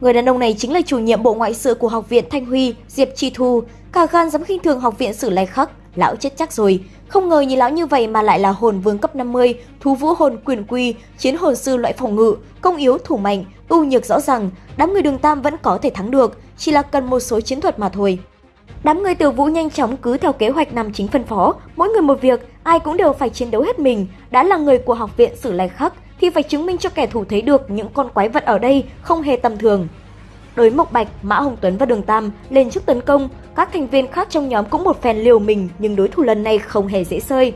Người đàn ông này chính là chủ nhiệm bộ ngoại sự của Học viện Thanh Huy, Diệp Chi Thu, cả gan dám khinh thường Học viện Sử Lai Khắc, lão chết chắc rồi. Không ngờ nhìn lão như vậy mà lại là hồn vương cấp 50, thú vũ hồn quyền quy, chiến hồn sư loại phòng ngự, công yếu thủ mạnh, ưu nhược rõ ràng, đám người đường Tam vẫn có thể thắng được, chỉ là cần một số chiến thuật mà thôi. Đám người tiểu vũ nhanh chóng cứ theo kế hoạch nằm chính phân phó, mỗi người một việc, ai cũng đều phải chiến đấu hết mình, đã là người của học viện Sử Lai Khắc thì phải chứng minh cho kẻ thù thấy được những con quái vật ở đây không hề tầm thường. Đối Mộc Bạch, Mã Hồng Tuấn và Đường Tam lên trước tấn công, các thành viên khác trong nhóm cũng một phen liều mình nhưng đối thủ lần này không hề dễ sơi.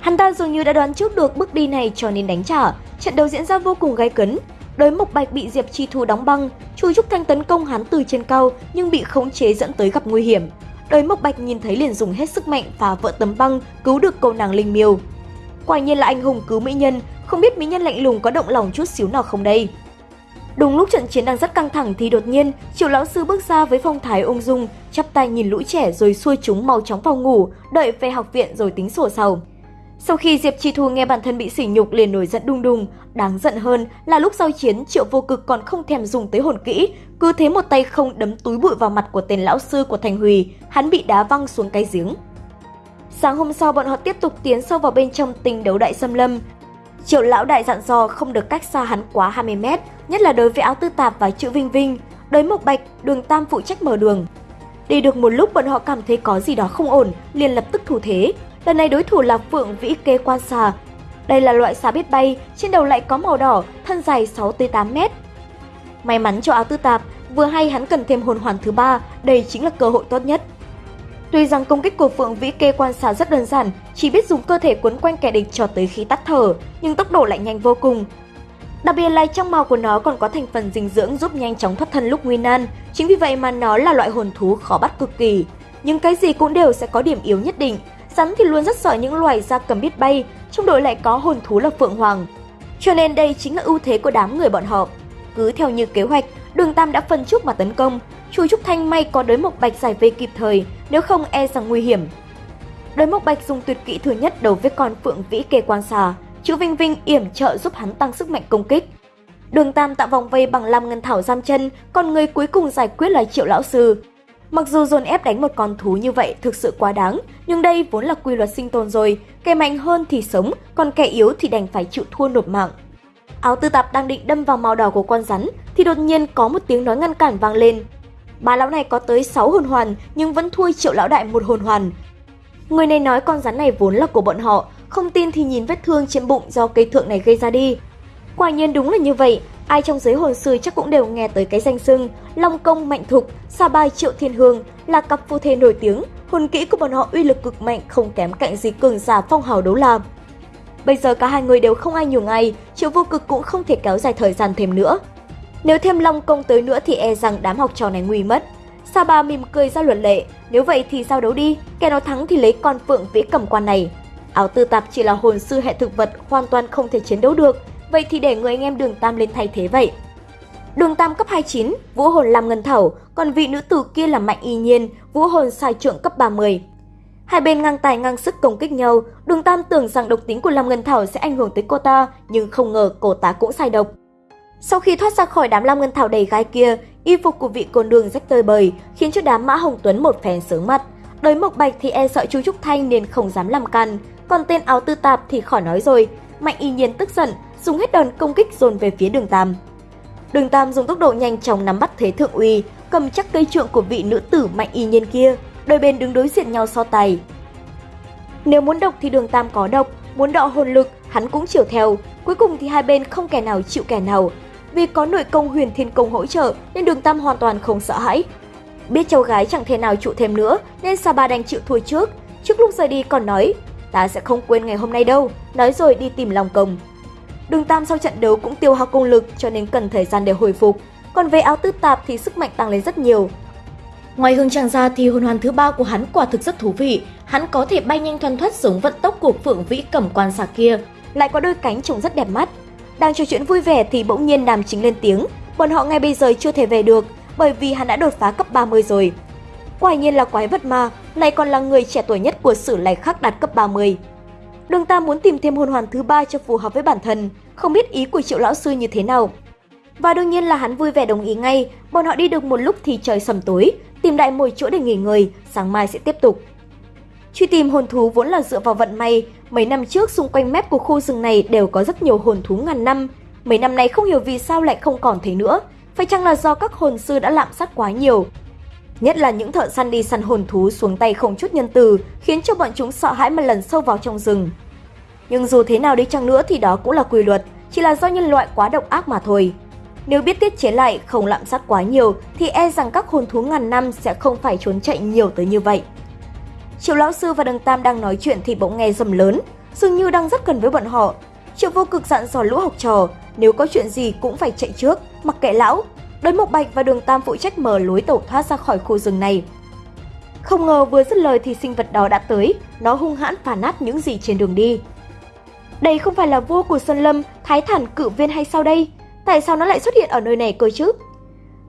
Hắn ta dường như đã đoán trước được bước đi này cho nên đánh trả, trận đấu diễn ra vô cùng gay cấn. Đối Mộc Bạch bị Diệp Chi Thu đóng băng, Chu Trúc Thanh tấn công hắn từ trên cao nhưng bị khống chế dẫn tới gặp nguy hiểm. Đối Mộc Bạch nhìn thấy liền dùng hết sức mạnh phá vỡ tấm băng, cứu được cô nàng Linh Miêu. Quả nhiên là anh hùng cứu mỹ nhân, không biết mỹ nhân lạnh lùng có động lòng chút xíu nào không đây. Đúng lúc trận chiến đang rất căng thẳng thì đột nhiên, Triệu lão sư bước ra với phong thái ung dung, chắp tay nhìn lũ trẻ rồi xuôi chúng mau chóng vào ngủ, đợi về học viện rồi tính sổ sau. Sau khi Diệp Chi Thu nghe bản thân bị sỉ nhục liền nổi giận đung đung, đáng giận hơn là lúc giao chiến Triệu Vô Cực còn không thèm dùng tới hồn kỹ, cứ thế một tay không đấm túi bụi vào mặt của tên lão sư của Thành Huy, hắn bị đá văng xuống cái giếng. Sáng hôm sau bọn họ tiếp tục tiến sâu vào bên trong tình đấu đại xâm lâm. Triệu lão đại dặn dò không được cách xa hắn quá 20 mét, nhất là đối với áo tư tạp và chữ Vinh Vinh. Đối Mộc Bạch, đường Tam phụ trách mở đường. Đi được một lúc bọn họ cảm thấy có gì đó không ổn, liền lập tức thủ thế. Lần này đối thủ là Phượng Vĩ Kê Quan Xà. Đây là loại xà biết bay, trên đầu lại có màu đỏ, thân dài 6-8 mét. May mắn cho áo tư tạp, vừa hay hắn cần thêm hồn hoàn thứ ba, đây chính là cơ hội tốt nhất. Tuy rằng công kích của Phượng Vĩ Kê quan sát rất đơn giản, chỉ biết dùng cơ thể quấn quanh kẻ địch cho tới khi tắt thở, nhưng tốc độ lại nhanh vô cùng. Đặc biệt là trong màu của nó còn có thành phần dinh dưỡng giúp nhanh chóng thoát thân lúc nguy nan, chính vì vậy mà nó là loại hồn thú khó bắt cực kỳ. Nhưng cái gì cũng đều sẽ có điểm yếu nhất định, rắn thì luôn rất sợ những loài da cầm biết bay, trong đội lại có hồn thú là Phượng Hoàng. Cho nên đây chính là ưu thế của đám người bọn họ. Cứ theo như kế hoạch, Đường Tam đã phân trúc mà tấn công, Chu Trúc Thanh may có đới mộc bạch giải vây kịp thời, nếu không e rằng nguy hiểm. Đới mộc bạch dùng tuyệt kỹ thứ nhất đầu với con phượng vĩ kê quan xà, chữ Vinh Vinh yểm trợ giúp hắn tăng sức mạnh công kích. Đường Tam tạo vòng vây bằng lam ngân thảo giam chân, còn người cuối cùng giải quyết là Triệu lão sư. Mặc dù dồn ép đánh một con thú như vậy thực sự quá đáng, nhưng đây vốn là quy luật sinh tồn rồi, kẻ mạnh hơn thì sống, còn kẻ yếu thì đành phải chịu thua nộp mạng. Áo tư tạp đang định đâm vào màu đỏ của con rắn thì đột nhiên có một tiếng nói ngăn cản vang lên. Bà lão này có tới 6 hồn hoàn nhưng vẫn thua triệu lão đại một hồn hoàn. Người này nói con rắn này vốn là của bọn họ, không tin thì nhìn vết thương trên bụng do cây thượng này gây ra đi. Quả nhiên đúng là như vậy, ai trong giới hồn sư chắc cũng đều nghe tới cái danh xưng Long Công Mạnh Thục, Sa Bai Triệu Thiên Hương là cặp phu thê nổi tiếng, hồn kỹ của bọn họ uy lực cực mạnh không kém cạnh gì cường giả phong hào đấu la. Bây giờ cả hai người đều không ai nhường ai, Triệu Vô Cực cũng không thể kéo dài thời gian thêm nữa. Nếu thêm Long Công tới nữa thì e rằng đám học trò này nguy mất. Saba mỉm cười ra luật lệ, nếu vậy thì giao đấu đi, kẻ nào thắng thì lấy con phượng vĩ cầm quan này. Áo tư tạp chỉ là hồn sư hệ thực vật hoàn toàn không thể chiến đấu được, vậy thì để người anh em đường Tam lên thay thế vậy. Đường Tam cấp 29, vũ hồn làm ngân thảo, còn vị nữ tử kia là Mạnh Y Nhiên, vũ hồn sai trượng cấp 30. Hai bên ngang tài ngang sức công kích nhau, Đường Tam tưởng rằng độc tính của Lam Ngân Thảo sẽ ảnh hưởng tới cô ta, nhưng không ngờ cô ta cũng sai độc. Sau khi thoát ra khỏi đám Lam Ngân Thảo đầy gai kia, y phục của vị côn đường rách tơi bời, khiến cho đám Mã Hồng Tuấn một phen sướng mặt. Đới Mộc Bạch thì e sợ chú Trúc Thanh nên không dám làm can, còn tên áo tư tạp thì khỏi nói rồi. Mạnh y nhiên tức giận, dùng hết đòn công kích dồn về phía đường Tam. Đường Tam dùng tốc độ nhanh chóng nắm bắt thế thượng uy, cầm chắc cây trượng của vị nữ tử mạnh y nhiên kia, đôi bên đứng đối diện nhau so tài. Nếu muốn độc thì đường Tam có độc, muốn đọ hồn lực, hắn cũng chiều theo. Cuối cùng thì hai bên không kẻ nào chịu kẻ nào. Vì có nội công huyền thiên công hỗ trợ nên đường Tam hoàn toàn không sợ hãi. Biết cháu gái chẳng thể nào trụ thêm nữa nên Sa Ba đành chịu thua trước. Trước lúc rời đi còn nói, ta sẽ không quên ngày hôm nay đâu, nói rồi đi tìm lòng công. Đường Tam sau trận đấu cũng tiêu hao công lực cho nên cần thời gian để hồi phục. Còn về áo tư tạp thì sức mạnh tăng lên rất nhiều, Ngoài hương trang ra thì hồn hoàn thứ ba của hắn quả thực rất thú vị. Hắn có thể bay nhanh thoăn thoát giống vận tốc của phượng vĩ cẩm quan xà kia, lại có đôi cánh trông rất đẹp mắt. Đang trò chuyện vui vẻ thì bỗng nhiên nam chính lên tiếng, bọn họ ngay bây giờ chưa thể về được bởi vì hắn đã đột phá cấp 30 rồi. Quả nhiên là quái vật ma, này còn là người trẻ tuổi nhất của sử lai khắc đạt cấp 30. Đường Tam muốn tìm thêm hồn hoàn thứ ba cho phù hợp với bản thân, không biết ý của triệu lão sư như thế nào. Và đương nhiên là hắn vui vẻ đồng ý ngay, bọn họ đi được một lúc thì trời sầm tối, tìm đại một chỗ để nghỉ ngơi, sáng mai sẽ tiếp tục. Truy tìm hồn thú vốn là dựa vào vận may, mấy năm trước xung quanh mép của khu rừng này đều có rất nhiều hồn thú ngàn năm. Mấy năm nay không hiểu vì sao lại không còn thấy nữa, phải chăng là do các hồn sư đã lạm sát quá nhiều. Nhất là những thợ săn đi săn hồn thú xuống tay không chút nhân từ, khiến cho bọn chúng sợ hãi mà lần sâu vào trong rừng. Nhưng dù thế nào đi chăng nữa thì đó cũng là quy luật, chỉ là do nhân loại quá độc ác mà thôi. Nếu biết tiết chế lại, không lạm sát quá nhiều thì e rằng các hồn thú ngàn năm sẽ không phải trốn chạy nhiều tới như vậy. Triệu Lão Sư và Đường Tam đang nói chuyện thì bỗng nghe rầm lớn, dường như đang rất gần với bọn họ. Triệu Vô Cực dặn dò lũ học trò, nếu có chuyện gì cũng phải chạy trước, mặc kệ lão. Đới Mộc Bạch và Đường Tam phụ trách mở lối tẩu thoát ra khỏi khu rừng này. Không ngờ vừa dứt lời thì sinh vật đó đã tới, nó hung hãn phá nát những gì trên đường đi. Đây không phải là vua của Xuân Lâm, Thái Thản cử viên hay sao đây? Tại sao nó lại xuất hiện ở nơi này cơ chứ?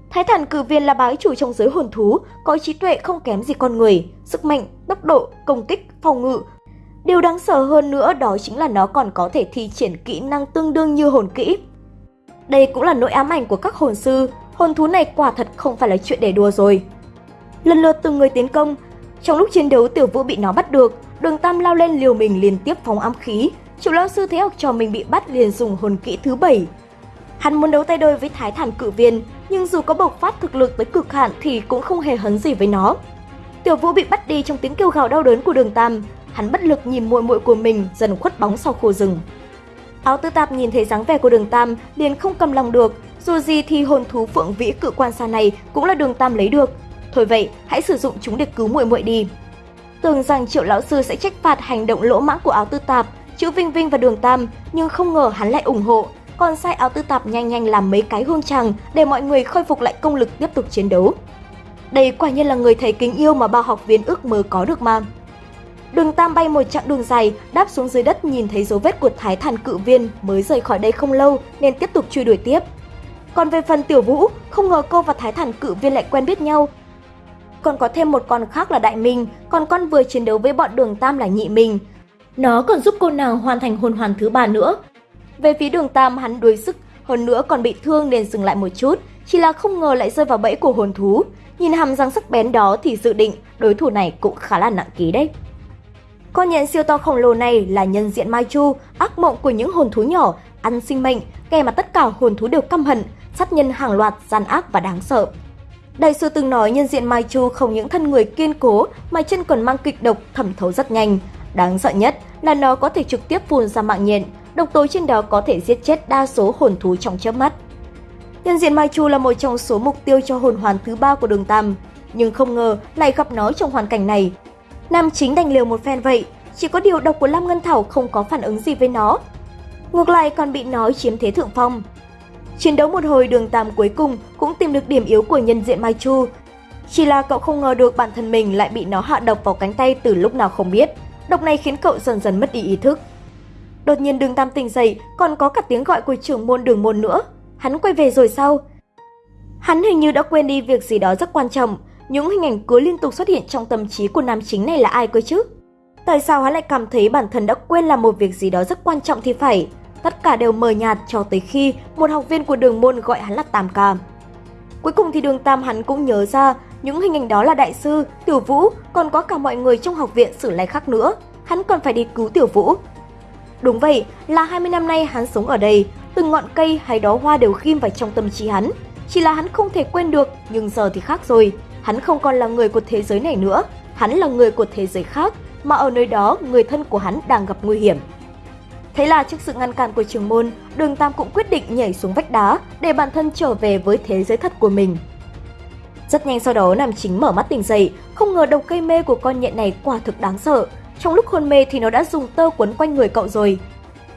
Thái Thản cử viên là bái chủ trong giới hồn thú, có trí tuệ không kém gì con người, sức mạnh, tốc độ, công kích, phòng ngự. Điều đáng sợ hơn nữa đó chính là nó còn có thể thi triển kỹ năng tương đương như hồn kỹ. Đây cũng là nỗi ám ảnh của các hồn sư, hồn thú này quả thật không phải là chuyện để đùa rồi. Lần lượt từng người tiến công, trong lúc chiến đấu tiểu vũ bị nó bắt được, đường tam lao lên liều mình liên tiếp phóng ám khí. Triệu Lão sư thấy học trò mình bị bắt liền dùng hồn kỹ thứ bảy. Hắn muốn đấu tay đôi với thái thản cử viên, nhưng dù có bộc phát thực lực tới cực hạn thì cũng không hề hấn gì với nó. Tiểu Vũ bị bắt đi trong tiếng kêu gào đau đớn của Đường Tam, hắn bất lực nhìn muội muội của mình dần khuất bóng sau khu rừng. Áo Tư Tạp nhìn thấy dáng vẻ của Đường Tam liền không cầm lòng được, dù gì thì hồn thú phượng vĩ cự quan xa này cũng là Đường Tam lấy được. Thôi vậy, hãy sử dụng chúng để cứu muội muội đi. Tưởng rằng Triệu lão sư sẽ trách phạt hành động lỗ mãng của Áo Tư Tạp, chữ Vinh Vinh và Đường Tam, nhưng không ngờ hắn lại ủng hộ, còn sai áo tư tạp nhanh nhanh làm mấy cái hương tràng để mọi người khôi phục lại công lực tiếp tục chiến đấu. Đây quả nhiên là người thầy kính yêu mà bao học viên ước mơ có được mà. Đường Tam bay một chặng đường dài, đáp xuống dưới đất nhìn thấy dấu vết của Thái Thản cự viên mới rời khỏi đây không lâu nên tiếp tục truy đuổi tiếp. Còn về phần Tiểu Vũ, không ngờ cô và Thái Thản cự viên lại quen biết nhau. Còn có thêm một con khác là Đại Minh, còn con vừa chiến đấu với bọn Đường Tam là Nhị Minh. Nó còn giúp cô nàng hoàn thành hồn hoàn thứ ba nữa, về phía đường Tam hắn đuối sức, hơn nữa còn bị thương nên dừng lại một chút, chỉ là không ngờ lại rơi vào bẫy của hồn thú. Nhìn hàm răng sắc bén đó thì dự định đối thủ này cũng khá là nặng ký đấy. Con nhện siêu to khổng lồ này là nhân diện Mai Chu, ác mộng của những hồn thú nhỏ, ăn sinh mệnh, kẻ mà tất cả hồn thú đều căm hận, sát nhân hàng loạt, gian ác và đáng sợ. Đại sư từng nói nhân diện Mai Chu không những thân người kiên cố mà chân còn mang kịch độc thẩm thấu rất nhanh. Đáng sợ nhất là nó có thể trực tiếp phun ra mạng nhện, độc tố trên đó có thể giết chết đa số hồn thú trong chớp mắt. Nhân diện Mai Chu là một trong số mục tiêu cho hồn hoàn thứ ba của đường Tam, nhưng không ngờ lại gặp nó trong hoàn cảnh này. Nam chính đành liều một phen vậy, chỉ có điều độc của Lam Ngân Thảo không có phản ứng gì với nó. Ngược lại còn bị nó chiếm thế thượng phong. Chiến đấu một hồi đường Tam cuối cùng cũng tìm được điểm yếu của nhân diện Mai Chu. Chỉ là cậu không ngờ được bản thân mình lại bị nó hạ độc vào cánh tay từ lúc nào không biết. Độc này khiến cậu dần dần mất đi ý thức. Đột nhiên đường Tam tỉnh dậy, còn có cả tiếng gọi của trưởng môn đường môn nữa. Hắn quay về rồi sao? Hắn hình như đã quên đi việc gì đó rất quan trọng. Những hình ảnh cứ liên tục xuất hiện trong tâm trí của nam chính này là ai cơ chứ? Tại sao hắn lại cảm thấy bản thân đã quên làm một việc gì đó rất quan trọng thì phải? Tất cả đều mờ nhạt cho tới khi một học viên của đường môn gọi hắn là Tam Ca. Cuối cùng thì đường Tam hắn cũng nhớ ra những hình ảnh đó là đại sư, tiểu vũ, còn có cả mọi người trong học viện xử lai khác nữa. Hắn còn phải đi cứu tiểu vũ, Đúng vậy, là 20 năm nay hắn sống ở đây, từng ngọn cây hay đó hoa đều ghim vào trong tâm trí hắn. Chỉ là hắn không thể quên được, nhưng giờ thì khác rồi. Hắn không còn là người của thế giới này nữa, hắn là người của thế giới khác, mà ở nơi đó người thân của hắn đang gặp nguy hiểm. Thế là trước sự ngăn cản của trường môn, đường Tam cũng quyết định nhảy xuống vách đá để bản thân trở về với thế giới thật của mình. Rất nhanh sau đó nam chính mở mắt tỉnh dậy, không ngờ đầu cây mê của con nhện này quả thực đáng sợ. Trong lúc hôn mê thì nó đã dùng tơ quấn quanh người cậu rồi.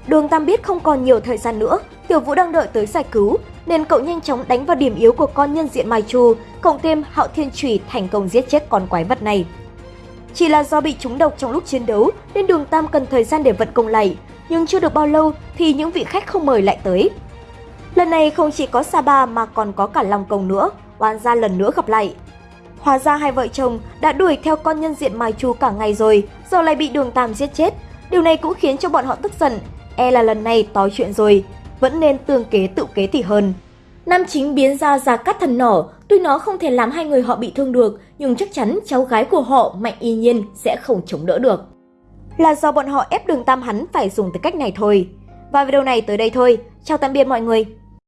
Đường Tam biết không còn nhiều thời gian nữa, Tiểu Vũ đang đợi tới giải cứu, nên cậu nhanh chóng đánh vào điểm yếu của con nhân diện Mai Chu, cộng thêm Hạo Thiên Chủy thành công giết chết con quái vật này. Chỉ là do bị trúng độc trong lúc chiến đấu nên Đường Tam cần thời gian để vận công lại, nhưng chưa được bao lâu thì những vị khách không mời lại tới. Lần này không chỉ có Sa Ba mà còn có cả Long Công nữa, oan gia lần nữa gặp lại. Hóa ra hai vợ chồng đã đuổi theo con nhân diện Mai Chu cả ngày rồi, giờ lại bị đường Tam giết chết. Điều này cũng khiến cho bọn họ tức giận, e là lần này to chuyện rồi, vẫn nên tương kế tự kế thì hơn. Nam chính biến ra ra cắt thần nỏ, tuy nó không thể làm hai người họ bị thương được, nhưng chắc chắn cháu gái của họ Mạnh Y Nhiên sẽ không chống đỡ được. Là do bọn họ ép đường tam hắn phải dùng từ cách này thôi. Và video này tới đây thôi. Chào tạm biệt mọi người.